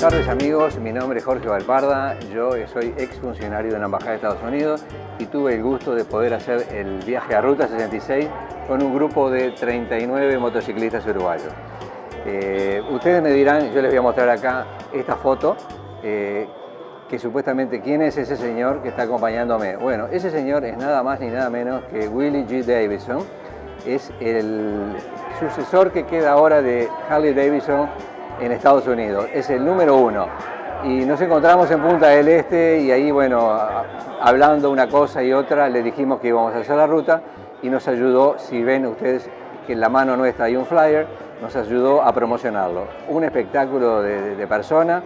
Buenas tardes amigos, mi nombre es Jorge Valparda, yo soy exfuncionario de la Embajada de Estados Unidos y tuve el gusto de poder hacer el viaje a Ruta 66 con un grupo de 39 motociclistas uruguayos. Eh, ustedes me dirán, yo les voy a mostrar acá esta foto, eh, que supuestamente, ¿quién es ese señor que está acompañándome? Bueno, ese señor es nada más ni nada menos que Willie G. Davidson, es el sucesor que queda ahora de Harley Davidson en Estados Unidos, es el número uno. Y nos encontramos en Punta del Este y ahí, bueno, hablando una cosa y otra, le dijimos que íbamos a hacer la ruta y nos ayudó, si ven ustedes que en la mano nuestra hay un flyer, nos ayudó a promocionarlo. Un espectáculo de, de persona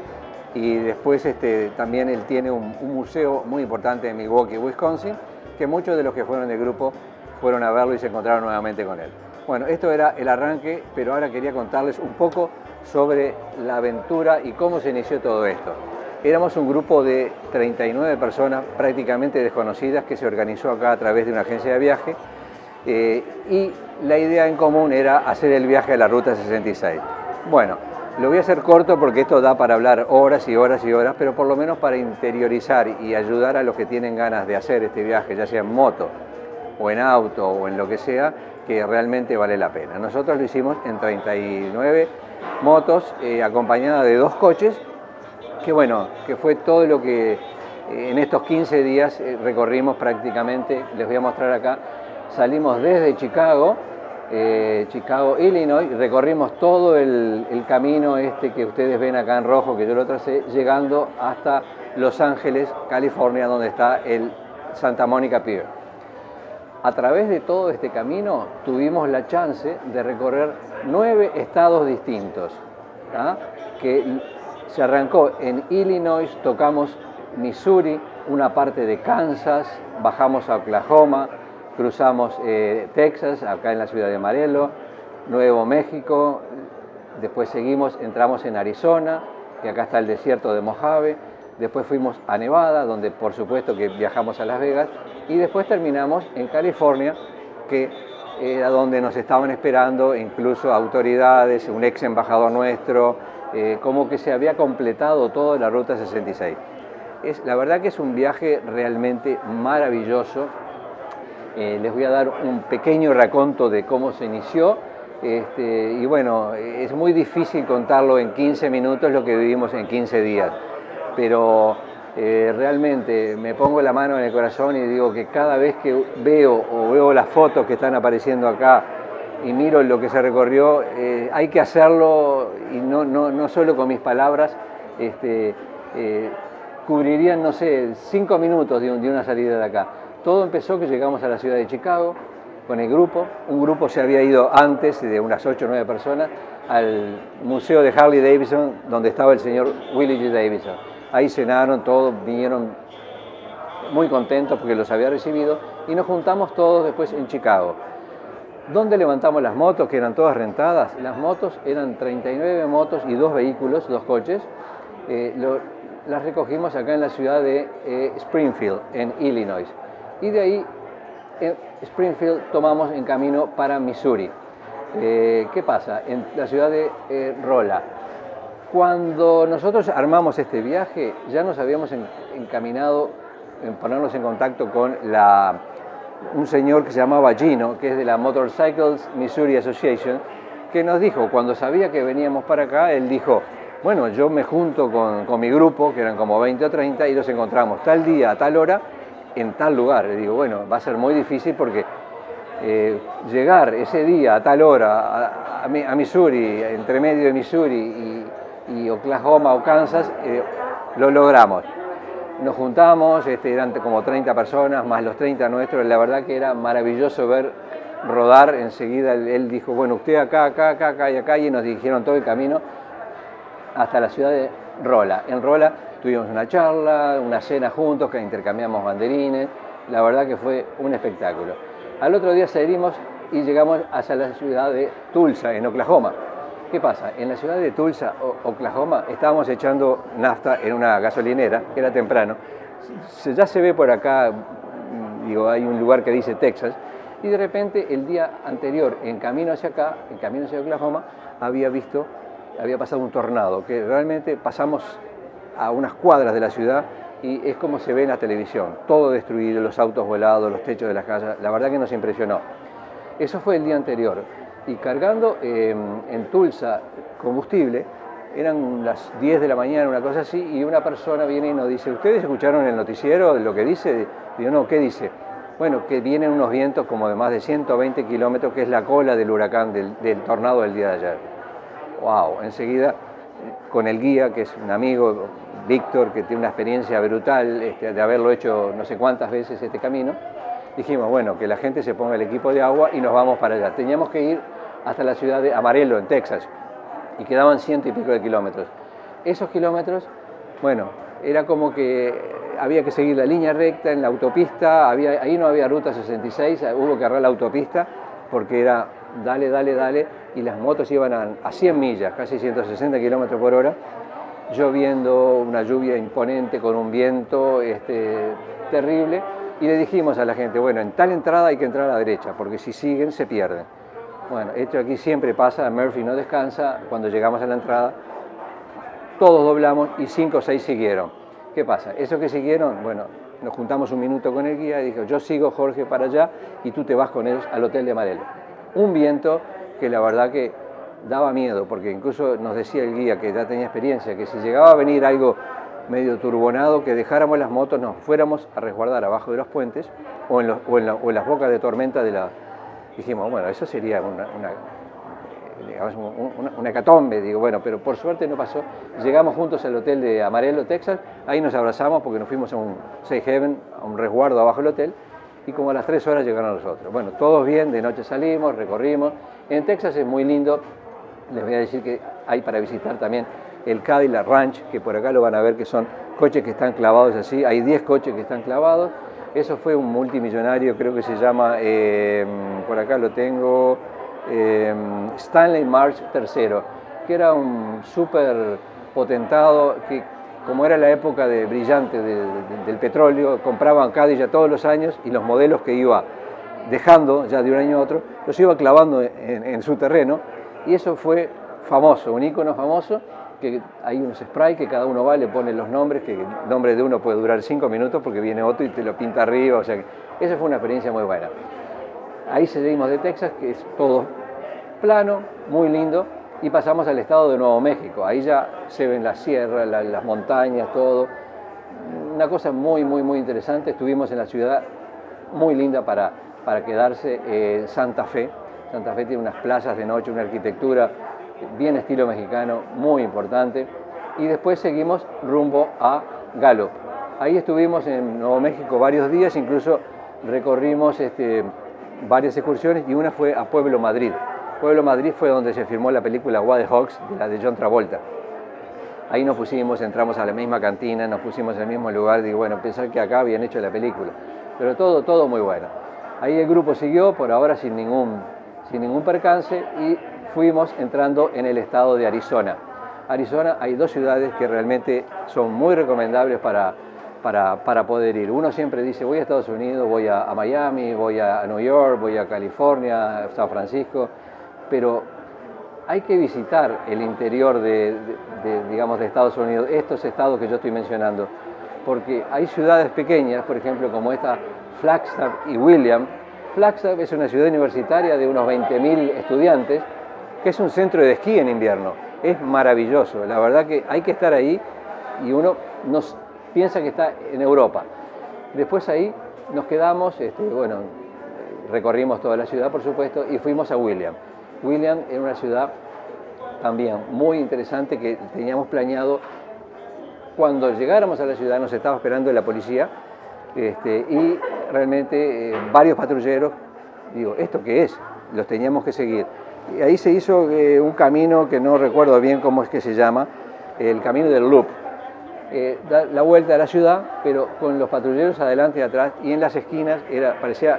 y después este, también él tiene un, un, museo muy importante en Milwaukee, Wisconsin, que muchos de los que fueron del grupo fueron a verlo y se encontraron nuevamente con él. Bueno, esto era el arranque, pero ahora quería contarles un poco sobre la aventura y cómo se inició todo esto. Éramos un grupo de 39 personas prácticamente desconocidas que se organizó acá a través de una agencia de viaje eh, y la idea en común era hacer el viaje a la Ruta 66. Bueno, lo voy a hacer corto porque esto da para hablar horas y horas y horas, pero por lo menos para interiorizar y ayudar a los que tienen ganas de hacer este viaje, ya sea en moto o en auto o en lo que sea, que realmente vale la pena. Nosotros lo hicimos en 39 motos, eh, acompañada de dos coches, que bueno, que fue todo lo que eh, en estos 15 días eh, recorrimos prácticamente, les voy a mostrar acá, salimos desde Chicago, eh, Chicago, Illinois, recorrimos todo el, el, camino este que ustedes ven acá en rojo, que yo lo tracé, llegando hasta Los Ángeles, California, donde está el Santa Mónica Pier a través de todo este camino tuvimos la chance de recorrer nueve estados distintos, que se arrancó en Illinois, tocamos Missouri, una parte de Kansas, bajamos a Oklahoma, cruzamos eh, Texas, acá en la ciudad de Amarillo, Nuevo México, después seguimos, entramos en Arizona, y acá está el desierto de Mojave, después fuimos a Nevada, donde por supuesto que viajamos a Las Vegas, y después terminamos en California, que era donde nos estaban esperando incluso autoridades, un ex embajador nuestro, eh, como que se había completado toda la Ruta 66. Es, la verdad que es un viaje realmente maravilloso. Eh, les voy a dar un pequeño raconto de cómo se inició. Este, y bueno, es muy difícil contarlo en 15 minutos lo que vivimos en 15 días pero eh, realmente me pongo la mano en el corazón y digo que cada vez que veo o veo las fotos que están apareciendo acá y miro lo que se recorrió, eh, hay que hacerlo y no, no, no, solo con mis palabras, este, eh, cubrirían, no sé, cinco minutos de, de una salida de acá. Todo empezó que llegamos a la ciudad de Chicago con el grupo, un grupo se había ido antes de unas ocho o nueve personas al museo de Harley Davidson donde estaba el señor Willie G. Davidson Ahí cenaron todos, vinieron muy contentos porque los había recibido y nos juntamos todos después en Chicago. ¿Dónde levantamos las motos, que eran todas rentadas? Las motos eran 39 motos y dos vehículos, dos coches. Eh, las recogimos acá en la ciudad de eh, Springfield, en Illinois. Y de ahí, en Springfield, tomamos en camino para Missouri. Eh, ¿Qué pasa? En la ciudad de Rolla cuando nosotros armamos este viaje, ya nos habíamos encaminado en ponernos en contacto con un señor que se llamaba Gino, que es de la Motorcycles Missouri Association, que nos dijo, cuando sabía que veníamos para acá, él dijo, bueno, yo me junto con, mi grupo, que eran como 20 o 30, y nos encontramos tal día, a tal hora, en tal lugar. Le digo, bueno, va a ser muy difícil porque eh, llegar ese día, a tal hora, a Missouri, entre medio de Missouri y y Oklahoma o Kansas, eh, lo logramos. Nos juntamos, este, eran como 30 personas, más los 30 nuestros, la verdad que era maravilloso ver rodar, enseguida él, dijo, bueno, usted acá, acá, acá, acá y acá, y nos dirigieron todo el camino hasta la ciudad de Rola. En Rola tuvimos una charla, una cena juntos, que intercambiamos banderines, la verdad que fue un espectáculo. Al otro día salimos y llegamos hacia la ciudad de Tulsa, en Oklahoma. ¿Qué pasa? En la ciudad de Tulsa, Oklahoma, estábamos echando nafta en una gasolinera, era temprano. Ya se ve por acá, mm, digo, hay un lugar que dice Texas, y de repente el día anterior, en camino hacia acá, en camino hacia Oklahoma, había visto había pasado un tornado, que realmente pasamos a unas cuadras de la ciudad y es como se ve en la televisión, todo destruido, los autos volados, los techos de las casas, la verdad que nos impresionó. Eso fue el día anterior y cargando em, en Tulsa combustible, eran las 10 de la mañana, una cosa así, y una persona viene y nos dice, ¿ustedes escucharon el noticiero lo que dice? Digo, no, ¿qué dice? Bueno, que vienen unos vientos como de más de 120 kilómetros, que es la cola del huracán, del, del tornado del día de ayer. ¡Wow! Enseguida, con el guía, que es un amigo, Víctor, que tiene una experiencia brutal este, de haberlo hecho no sé cuántas veces este camino, dijimos, bueno, que la gente se ponga el equipo de agua y nos vamos para allá. Teníamos que ir hasta la ciudad de Amarillo, en Texas, y quedaban ciento y pico de kilómetros. Esos kilómetros, bueno, era como que había que seguir la línea recta en la autopista, había, ahí no había ruta 66, hubo que agarrar la autopista porque era dale, dale, dale, y las motos iban a, a 100 millas, casi 160 kilómetros por hora, lloviendo, una lluvia imponente con un viento este, terrible, y le dijimos a la gente, bueno, en tal entrada hay que entrar a la derecha, porque si siguen se pierden. Bueno, esto aquí siempre pasa, Murphy no descansa, cuando llegamos a la entrada, todos doblamos y cinco o seis siguieron. ¿Qué pasa? Esos que siguieron, bueno, nos juntamos un minuto con el guía y dijo, yo sigo Jorge para allá y tú te vas con ellos al hotel de Marelo. Un viento que la verdad que daba miedo, porque incluso nos decía el guía que ya tenía experiencia, que si llegaba a venir algo medio turbonado, que dejáramos las motos, nos fuéramos a resguardar abajo de los puentes o en, las bocas de tormenta de la... Dijimos, bueno, eso sería una, una, hecatombe, digo, bueno, pero por suerte no pasó. Llegamos juntos al hotel de Amarillo, Texas, ahí nos abrazamos porque nos fuimos a un Safe Haven, a un resguardo abajo del hotel, y como a las tres horas llegaron nosotros. Bueno, todos bien, de noche salimos, recorrimos. En Texas es muy lindo, les voy a decir que hay para visitar también el Cadillac Ranch, que por acá lo van a ver que son coches que están clavados así, hay 10 coches que están clavados. Eso fue un multimillonario, creo que se llama, eh, por acá lo tengo, eh, Stanley March III, que era un súper potentado que como era la época de brillante del petróleo, compraban Cadillac todos los años y los modelos que iba dejando ya de un año a otro, los iba clavando en, su terreno. Y eso fue famoso, un icono famoso, que hay unos spray que cada uno va, le pone los nombres, que el nombre de uno puede durar cinco minutos porque viene otro y te lo pinta arriba, o sea que esa fue una experiencia muy buena. Ahí seguimos de Texas, que es todo plano, muy lindo, y pasamos al estado de Nuevo México. Ahí ya se ven las sierras, las montañas, todo. Una cosa muy, muy, muy interesante. Estuvimos en la ciudad muy linda para, para quedarse, eh, Santa Fe. Santa Fe tiene unas playas de noche, una arquitectura bien estilo mexicano, muy importante. Y después seguimos rumbo a Gallup. Ahí estuvimos en Nuevo México varios días, incluso recorrimos este, varias excursiones y una fue a Pueblo Madrid. Pueblo Madrid fue donde se filmó la película Wild Hawks, la de John Travolta. Ahí nos pusimos, entramos a la misma cantina, nos pusimos en el mismo lugar, digo, bueno, pensar que acá habían hecho la película. Pero todo, todo muy bueno. Ahí el grupo siguió, por ahora sin ningún, sin ningún percance, y fuimos entrando en el estado de Arizona. Arizona hay dos ciudades que realmente son muy recomendables para, para, para, poder ir. Uno siempre dice, voy a Estados Unidos, voy a, a Miami, voy a New York, voy a California, San Francisco, pero hay que visitar el interior de, digamos, de Estados Unidos, estos estados que yo estoy mencionando, porque hay ciudades pequeñas, por ejemplo, como esta Flagstaff y William. Flagstaff es una ciudad universitaria de unos 20.000 estudiantes, que es un centro de esquí en invierno. Es maravilloso, la verdad que hay que estar ahí y uno nos piensa que está en Europa. Después ahí nos quedamos, este, bueno, recorrimos toda la ciudad, por supuesto, y fuimos a William. William era una ciudad también muy interesante que teníamos planeado. Cuando llegáramos a la ciudad nos estaba esperando la policía este, y realmente eh, varios patrulleros, digo, ¿esto qué es? Los teníamos que seguir. Y ahí se hizo eh, un camino que no recuerdo bien cómo es que se llama, el camino del loop. Eh, da la vuelta a la ciudad, pero con los patrulleros adelante y atrás, y en las esquinas era, parecía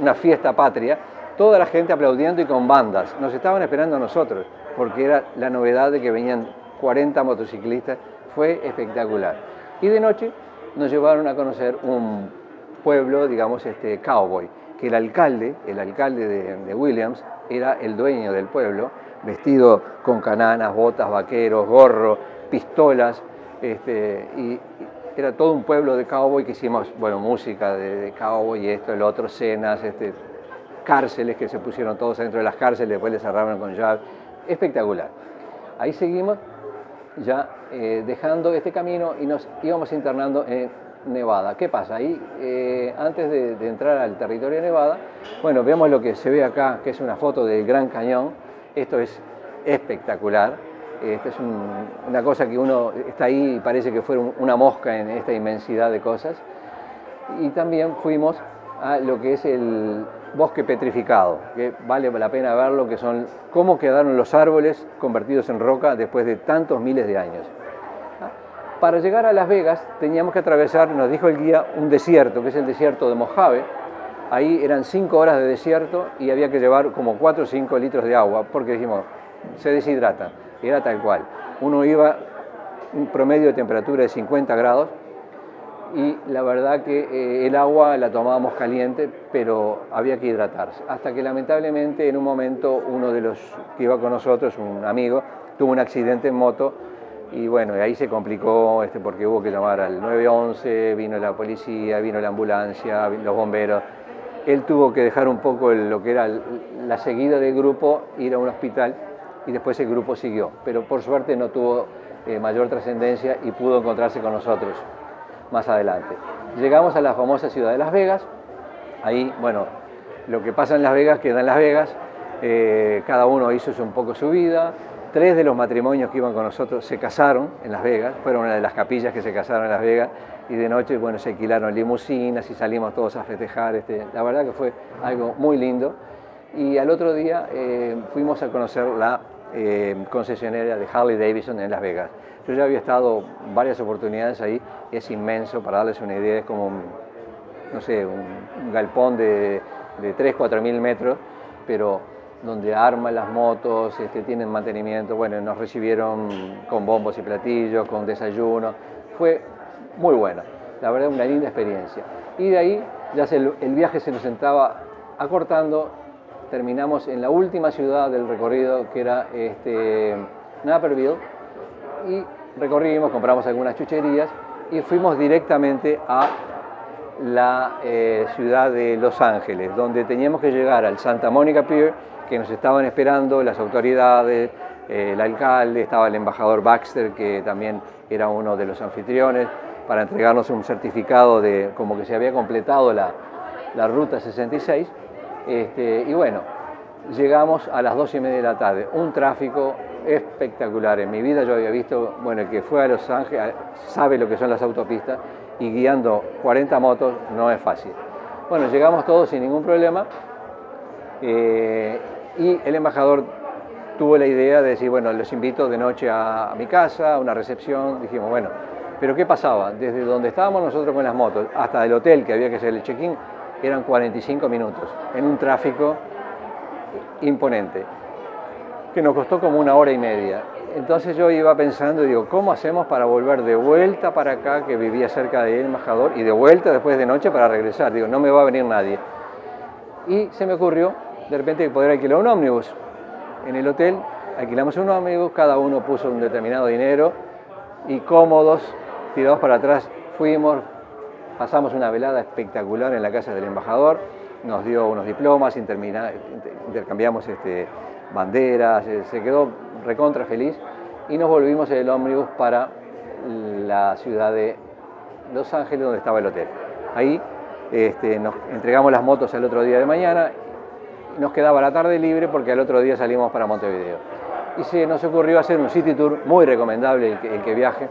una fiesta patria, toda la gente aplaudiendo y con bandas. Nos estaban esperando a nosotros, porque era la novedad de que venían 40 motociclistas, fue espectacular. Y de noche nos llevaron a conocer un pueblo, digamos, este, cowboy, que el alcalde, el alcalde de, Williams, era el dueño del pueblo, vestido con cananas, botas, vaqueros, gorro, pistolas, este, y era todo un pueblo de cowboy que hicimos, bueno, música de, cowboy y esto, el otro, cenas, este, cárceles que se pusieron todos dentro de las cárceles, después les cerraron con llave, espectacular. Ahí seguimos ya eh, dejando este camino y nos íbamos internando en Nevada. ¿Qué pasa? Ahí, eh, antes de, entrar al territorio de Nevada, bueno, vemos lo que se ve acá, que es una foto del Gran Cañón. Esto es espectacular. Esta es una cosa que uno está ahí y parece que fuera una mosca en esta inmensidad de cosas. Y también fuimos a lo que es el bosque petrificado, que vale la pena verlo, que son cómo quedaron los árboles convertidos en roca después de tantos miles de años. Para llegar a Las Vegas teníamos que atravesar, nos dijo el guía, un desierto, que es el desierto de Mojave. Ahí eran cinco horas de desierto y había que llevar como cuatro o cinco litros de agua, porque dijimos, se deshidrata. Era tal cual. Uno iba un promedio de temperatura de 50 grados y la verdad que eh, el agua la tomábamos caliente, pero había que hidratarse. Hasta que lamentablemente en un momento uno de los que iba con nosotros, un amigo, tuvo un accidente en moto y bueno, ahí se complicó este, porque hubo que llamar al 911, vino la policía, vino la ambulancia, los bomberos. Él tuvo que dejar un poco lo que era la seguida del grupo, ir a un hospital y después el grupo siguió. Pero por suerte no tuvo eh, mayor trascendencia y pudo encontrarse con nosotros más adelante. Llegamos a la famosa ciudad de Las Vegas, ahí, bueno, lo que pasa en Las Vegas queda en Las Vegas, eh, cada uno hizo un poco su vida, tres de los matrimonios que iban con nosotros se casaron en Las Vegas, fueron una de las capillas que se casaron en Las Vegas, y de noche, bueno, se alquilaron limusinas y salimos todos a festejar, este, la verdad que fue algo muy lindo, y al otro día eh, fuimos a conocer la eh, concesionaria de Harley Davidson en Las Vegas. Yo ya había estado varias oportunidades ahí, es inmenso, para darles una idea, es como, no sé, un, galpón de, de 3, 4 mil metros, pero donde arman las motos, este, tienen mantenimiento, bueno, nos recibieron con bombos y platillos, con desayuno, fue muy buena, la verdad una linda experiencia. Y de ahí ya el, viaje se nos estaba acortando, terminamos en la última ciudad del recorrido que era este, Naperville y recorrimos, compramos algunas chucherías y fuimos directamente a la eh, ciudad de Los Ángeles, donde teníamos que llegar al Santa Monica Pier, que nos estaban esperando las autoridades, eh, el alcalde, estaba el embajador Baxter, que también era uno de los anfitriones, para entregarnos un certificado de como que se había completado la, la ruta 66. Este, y bueno, llegamos a las dos y media de la tarde, un tráfico espectacular. En mi vida yo había visto, bueno, el que fue a Los Ángeles sabe lo que son las autopistas y guiando 40 motos no es fácil. Bueno, llegamos todos sin ningún problema eh, y el embajador tuvo la idea de decir, bueno, los invito de noche a, mi casa, a una recepción. Dijimos, bueno, pero ¿qué pasaba? Desde donde estábamos nosotros con las motos hasta el hotel que había que hacer el check-in eran 45 minutos en un tráfico imponente que nos costó como una hora y media. Entonces yo iba pensando, digo, ¿cómo hacemos para volver de vuelta para acá, que vivía cerca del embajador, y de vuelta después de noche para regresar? Digo, no me va a venir nadie. Y se me ocurrió, de repente, poder alquilar un ómnibus. En el hotel alquilamos un ómnibus, cada uno puso un determinado dinero, y cómodos, tirados para atrás, fuimos, pasamos una velada espectacular en la casa del embajador, nos dio unos diplomas, intercambiamos este, banderas, eh, se quedó recontra feliz y nos volvimos en el ómnibus para la ciudad de Los Ángeles donde estaba el hotel. Ahí este, nos entregamos las motos el otro día de mañana, nos quedaba la tarde libre porque al otro día salimos para Montevideo. Y se nos ocurrió hacer un city tour muy recomendable el que, viaje,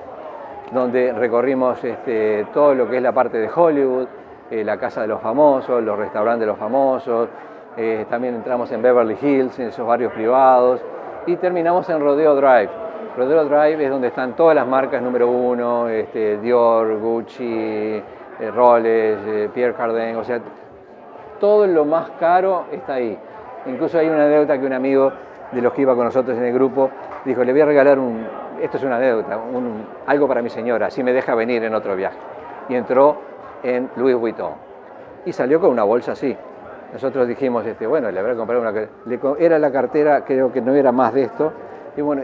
donde recorrimos este, todo lo que es la parte de Hollywood, eh, la casa de los famosos, los restaurantes de los famosos, eh, también entramos en Beverly Hills, en esos barrios privados, y terminamos en Rodeo Drive. Rodeo Drive es donde están todas las marcas número uno, este, Dior, Gucci, eh, Rolex, eh, Pierre Cardin, todo lo más caro está ahí. Incluso hay una anécdota que un amigo de los que iba con nosotros en el grupo dijo, le voy a regalar un, esto es una anécdota, un, algo para mi señora, así me deja venir en otro viaje. Y entró en Louis Vuitton. Y salió con una bolsa así, nosotros dijimos, este, bueno, le habrá comprado una... Le, era la cartera, creo que no era más de esto, y bueno,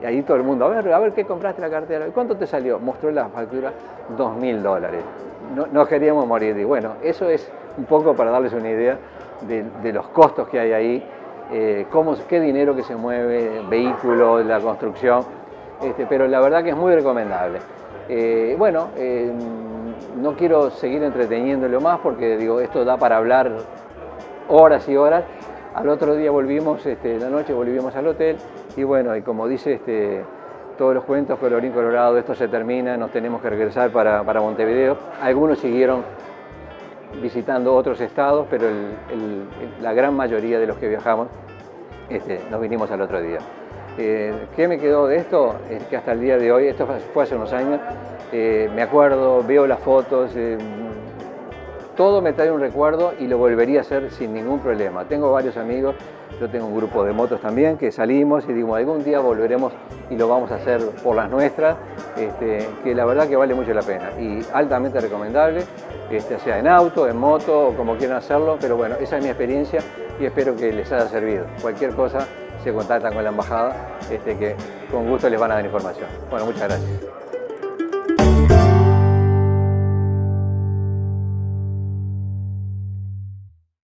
y ahí todo el mundo, a ver, a ver qué compraste la cartera, ¿cuánto te salió? Mostró la factura, dos mil dólares. No, no, queríamos morir. Y bueno, eso es un poco para darles una idea de, los costos que hay ahí, eh, qué dinero que se mueve, vehículos, la construcción, este, pero la verdad que es muy recomendable. Eh, bueno, eh, no quiero seguir entreteniéndolo más porque digo, esto da para hablar horas y horas. Al otro día volvimos, este, la noche volvimos al hotel y bueno, y como dice este, todos los cuentos, colorín colorado, esto se termina, nos tenemos que regresar para Montevideo. Algunos siguieron visitando otros estados, pero la gran mayoría de los que viajamos este, nos vinimos al otro día. Eh, ¿Qué me quedó de esto? Es que hasta el día de hoy, esto fue hace unos años, eh, me acuerdo, veo las fotos, eh, todo me trae un recuerdo y lo volvería a hacer sin ningún problema. Tengo varios amigos, yo tengo un grupo de motos también que salimos y digo, algún día volveremos y lo vamos a hacer por las nuestras, este, que la verdad que vale mucho la pena y altamente recomendable, este, sea en auto, en moto o como quieran hacerlo, pero bueno, esa es mi experiencia y espero que les haya servido. Cualquier cosa se contactan con la embajada, este, que con gusto les van a dar información. Bueno, muchas gracias.